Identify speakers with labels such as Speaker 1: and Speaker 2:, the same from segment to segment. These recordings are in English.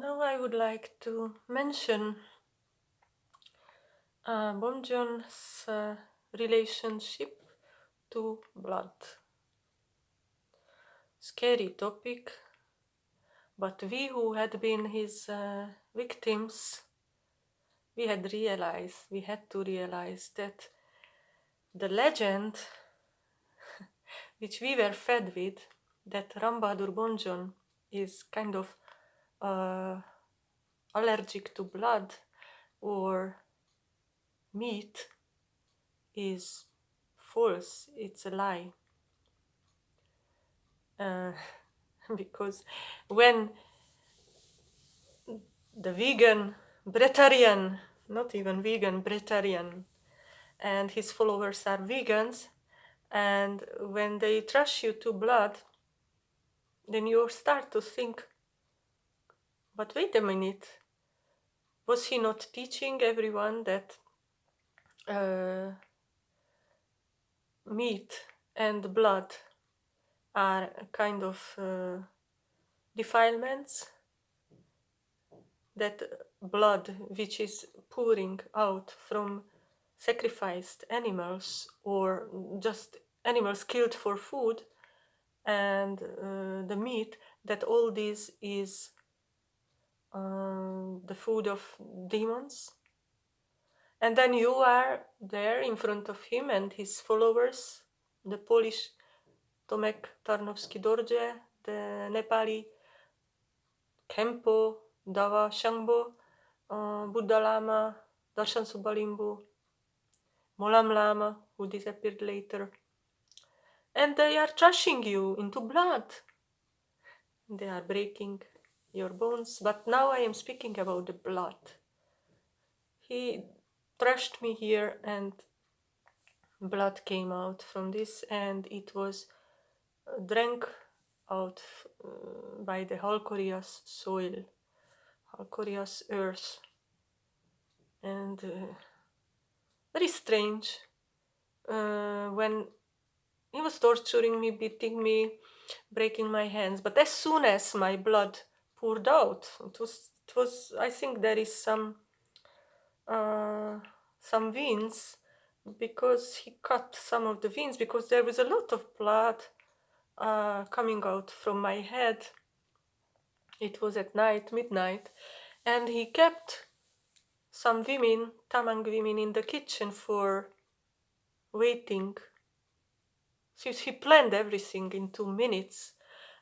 Speaker 1: Now I would like to mention uh, uh, relationship to blood. Scary topic, but we who had been his uh, victims, we had realized, we had to realize that the legend which we were fed with, that Ram Bahadur Bomjon is kind of uh, allergic to blood or meat is false, it's a lie. Uh, because when the vegan, Breatharian, not even vegan, Breatharian, and his followers are vegans, and when they trash you to blood, then you start to think, but wait a minute, was he not teaching everyone that uh, meat and blood are kind of uh, defilements? That blood which is pouring out from sacrificed animals or just animals killed for food and uh, the meat that all this is uh, the food of demons and then you are there in front of him and his followers the polish tomek tarnowski dorje the nepali kempo dawa shangbo uh, buddha lama darshan subalimbu Molam Lama, who disappeared later. And they are trashing you into blood. They are breaking your bones. But now I am speaking about the blood. He thrashed me here and blood came out from this and it was uh, drank out uh, by the Halkorias soil, Halkorias earth. And uh, very strange uh, when he was torturing me, beating me, breaking my hands. But as soon as my blood poured out, it was, it was I think there is some, uh, some veins because he cut some of the veins because there was a lot of blood uh, coming out from my head. It was at night, midnight, and he kept some women, Tamang women in the kitchen for waiting. Since he planned everything in two minutes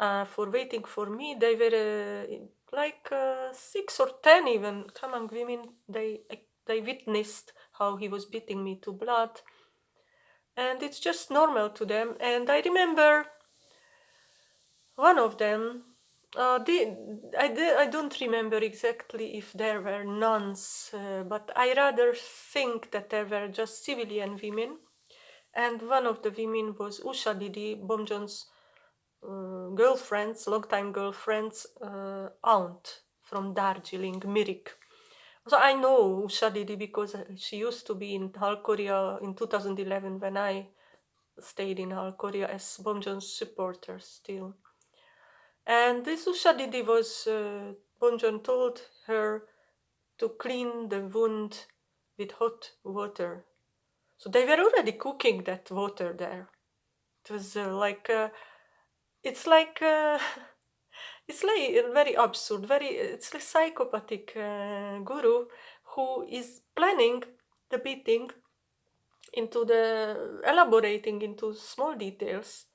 Speaker 1: uh, for waiting for me, they were uh, like uh, six or ten even Tamang women. They they witnessed how he was beating me to blood, and it's just normal to them. And I remember one of them uh, I, I don't remember exactly if there were nuns, uh, but I rather think that there were just civilian women. And one of the women was Usha Didi, Bomjon's uh, girlfriend's, long-time girlfriend's uh, aunt from Darjeeling, Mirik. So I know Usha Didi because she used to be in Halkoria in 2011 when I stayed in Halkoria as Bomjon's supporter still. And this Usha Didi was, uh, told her to clean the wound with hot water. So they were already cooking that water there. It was uh, like, uh, it's like, uh, it's like very absurd, very, it's a psychopathic uh, guru who is planning the beating into the, elaborating into small details.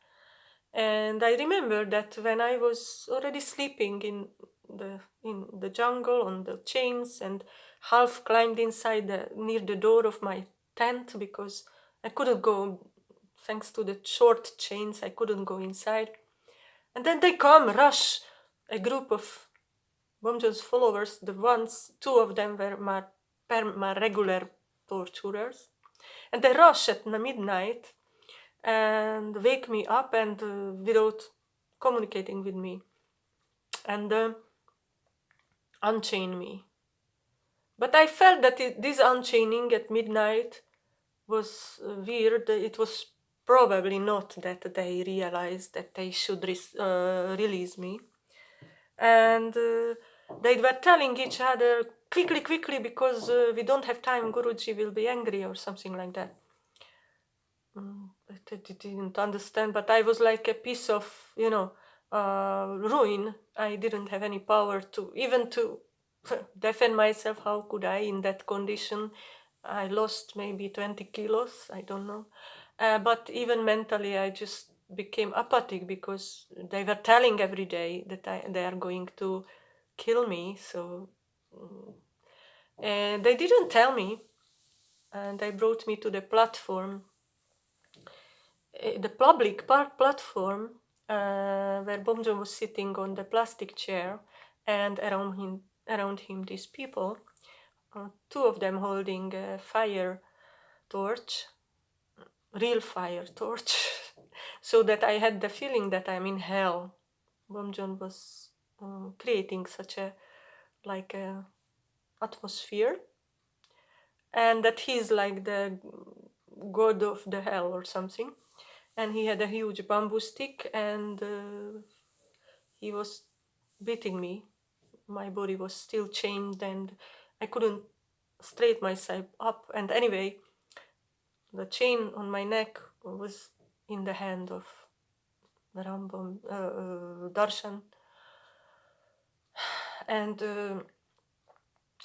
Speaker 1: And I remember that when I was already sleeping in the in the jungle on the chains and half climbed inside the, near the door of my tent because I couldn't go thanks to the short chains I couldn't go inside and then they come rush a group of Bomjon's followers the ones two of them were my, my regular torturers and they rush at midnight and wake me up and uh, without communicating with me and uh, unchain me. But I felt that it, this unchaining at midnight was uh, weird. It was probably not that they realized that they should uh, release me. And uh, they were telling each other quickly, quickly, because uh, we don't have time. Guruji will be angry or something like that. Mm, I didn't understand, but I was like a piece of, you know, uh, ruin. I didn't have any power to even to defend myself. How could I in that condition? I lost maybe 20 kilos. I don't know. Uh, but even mentally, I just became apathic because they were telling every day that I, they are going to kill me. So, mm, and they didn't tell me, and they brought me to the platform Eh, the public platform uh, where Bomjon was sitting on the plastic chair and around him, around him these people, uh, two of them holding a fire torch, real fire torch, so that I had the feeling that I'm in hell. Bomjon was uh, creating such a like a atmosphere. And that he's like the god of the hell or something. And he had a huge bamboo stick and uh, he was beating me. My body was still chained and i couldn't straighten myself up. And anyway the chain on my neck was in the hand of Rambam, uh, uh, Darshan and uh,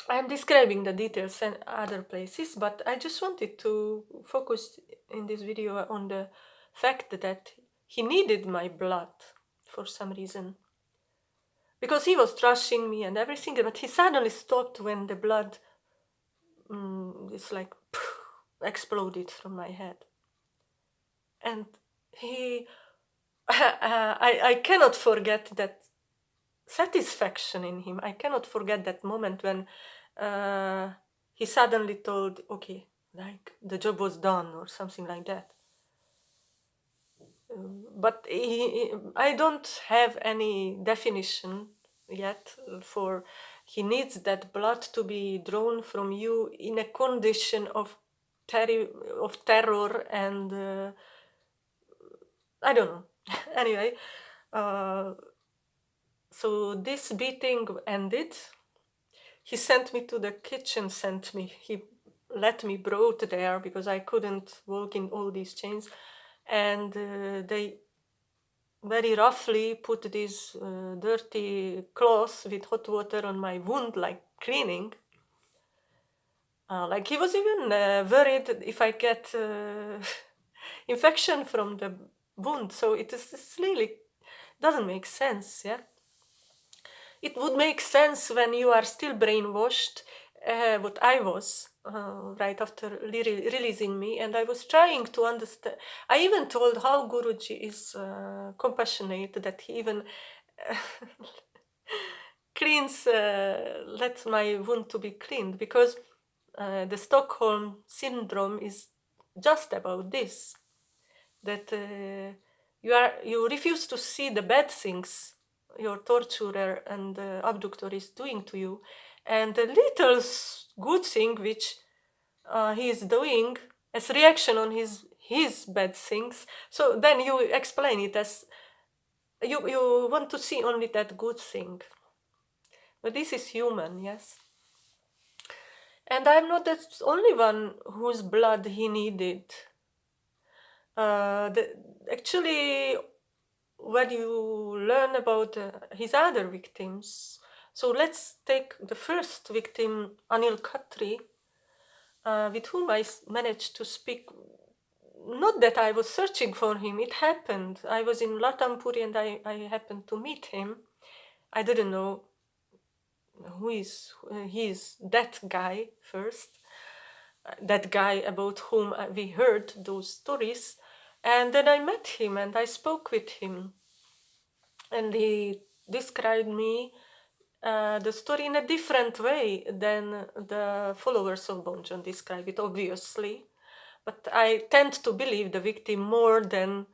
Speaker 1: I'm describing the details and other places but I just wanted to focus in this video on the fact that he needed my blood for some reason. Because he was trashing me and everything, but he suddenly stopped when the blood mm, is like exploded from my head. And he, I, I cannot forget that satisfaction in him. I cannot forget that moment when uh, he suddenly told, okay, like the job was done or something like that but he, I don't have any definition yet for he needs that blood to be drawn from you in a condition of ter of terror and uh, I don't know. anyway, uh, so this beating ended. He sent me to the kitchen, sent me, he let me brought there because I couldn't walk in all these chains and uh, they very roughly put this uh, dirty cloth with hot water on my wound like cleaning uh, like he was even uh, worried if I get uh, infection from the wound. So it is really doesn't make sense yeah? It would make sense when you are still brainwashed uh, what I was uh, right after releasing me. And I was trying to understand. I even told how Guruji is uh, compassionate that he even cleans, lets my wound to be cleaned. Because uh, the Stockholm syndrome is just about this that uh, you are you refuse to see the bad things your torturer and abductor is doing to you and the little good thing which uh, he is doing as reaction on his his bad things so then you explain it as you you want to see only that good thing. But this is human yes and i'm not the only one whose blood he needed uh, the, actually when you learn about uh, his other victims so let's take the first victim, Anil Khatri, uh, with whom I managed to speak. Not that I was searching for him, it happened. I was in Latampuri and I, I happened to meet him. I didn't know who is uh, he is that guy first, uh, that guy about whom we heard those stories. And then I met him and I spoke with him. And he described me uh, the story in a different way than the followers of Bomjon describe it, obviously. But I tend to believe the victim more than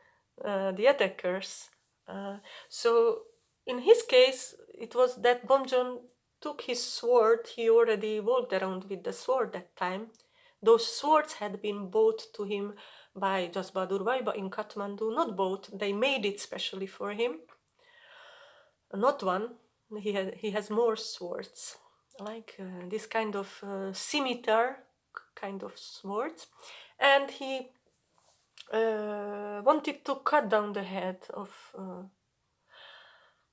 Speaker 1: uh, the attackers. Uh, so in his case, it was that Bomjon took his sword, he already walked around with the sword that time. Those swords had been bought to him by Vaiba in Kathmandu, not bought, they made it specially for him. Not one, he, had, he has more swords, like uh, this kind of uh, scimitar kind of swords. And he uh, wanted to cut down the head of, uh,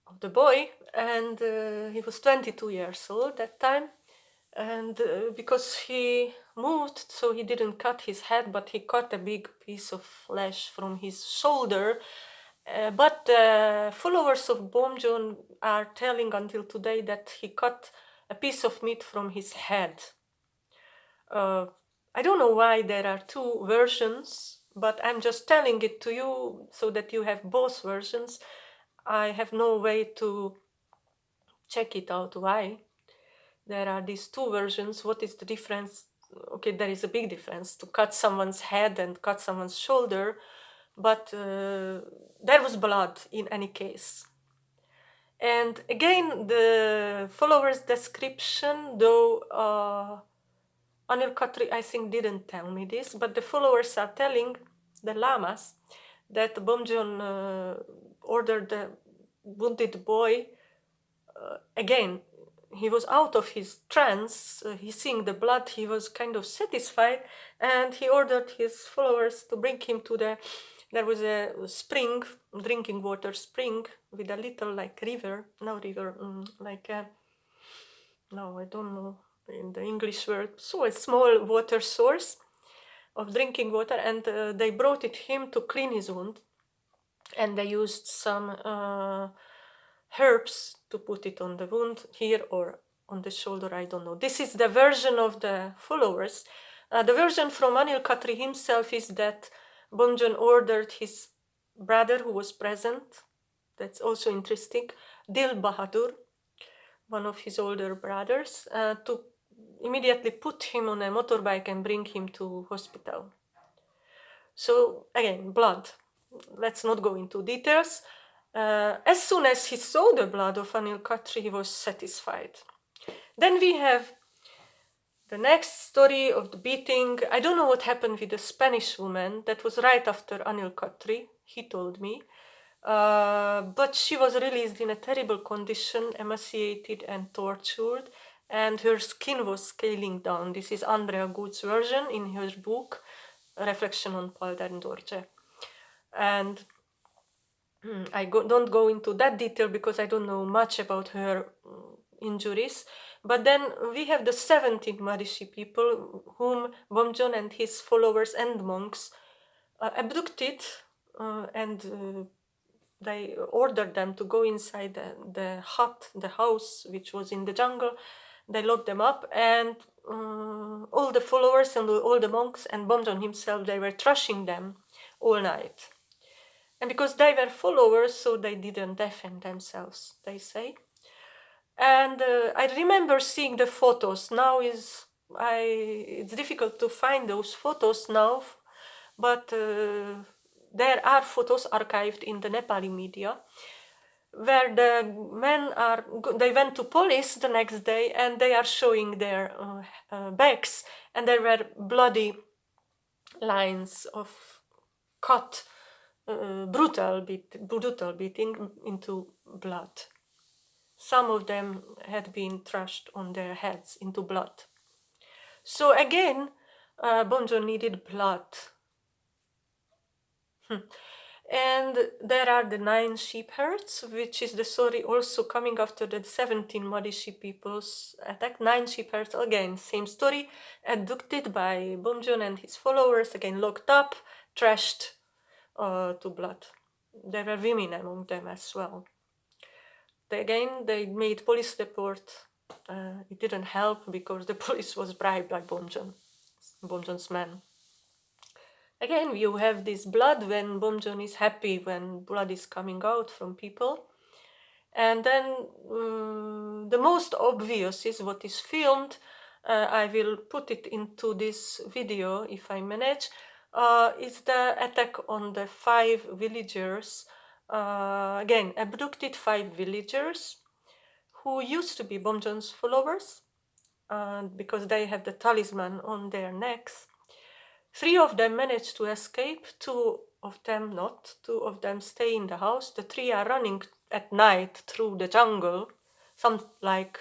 Speaker 1: of the boy, and uh, he was 22 years old that time. And uh, because he moved, so he didn't cut his head, but he cut a big piece of flesh from his shoulder uh, but uh, followers of Bom Bomjon are telling until today that he cut a piece of meat from his head. Uh, I don't know why there are two versions, but I'm just telling it to you so that you have both versions. I have no way to check it out why there are these two versions. What is the difference? Okay, there is a big difference to cut someone's head and cut someone's shoulder but uh, there was blood in any case. And again, the followers' description, though uh, Anil Khatri, I think, didn't tell me this, but the followers are telling the lamas that Bomjon uh, ordered the wounded boy uh, again. He was out of his trance, uh, he seeing the blood, he was kind of satisfied, and he ordered his followers to bring him to the there was a spring, drinking water spring with a little like river, no river, um, like a, no, I don't know in the English word, so a small water source of drinking water and uh, they brought it him to clean his wound and they used some uh, herbs to put it on the wound here or on the shoulder, I don't know. This is the version of the followers. Uh, the version from Anil Khatri himself is that Bomjon ordered his brother who was present, that's also interesting, Dil Bahadur, one of his older brothers, uh, to immediately put him on a motorbike and bring him to hospital. So again, blood. Let's not go into details. Uh, as soon as he saw the blood of Anil Khatri, he was satisfied. Then we have the next story of the beating, I don't know what happened with the Spanish woman. That was right after Anil Khatri, he told me. Uh, but she was released in a terrible condition, emaciated and tortured, and her skin was scaling down. This is Andrea Good's version in her book, Reflection on Palden Dorje. And I go, don't go into that detail because I don't know much about her mm, injuries. But then we have the 17 Maharishi people whom Bomjon and his followers and monks uh, abducted uh, and uh, they ordered them to go inside the, the, hut, the house which was in the jungle. They locked them up and uh, all the followers and all the monks and Bomjon himself, they were thrashing them all night. And because they were followers, so they didn't defend themselves, they say and uh, I remember seeing the photos. Now is I it's difficult to find those photos now, but uh, there are photos archived in the Nepali media where the men are they went to police the next day and they are showing their uh, uh, backs and there were bloody lines of cut uh, brutal beat, brutal beating into blood some of them had been thrashed on their heads into blood. So again, uh, Bomjon needed blood. Hmm. and there are the nine sheep herds, which is the story also coming after the 17 Maharishi people's attack. Nine sheep herds, again, same story, abducted by Bomjon and his followers, again locked up, trashed uh, to blood. There were women among them as well again, they made police report. Uh, it didn't help because the police was bribed by Bomjon, Bomjon's men. Again, you have this blood when Bomjon is happy, when blood is coming out from people. And then um, the most obvious is what is filmed. Uh, I will put it into this video if I manage. Uh, is the attack on the five villagers uh, again, abducted five villagers who used to be Bomjon's followers uh, because they have the talisman on their necks. Three of them managed to escape, two of them not. Two of them stay in the house. The three are running at night through the jungle some like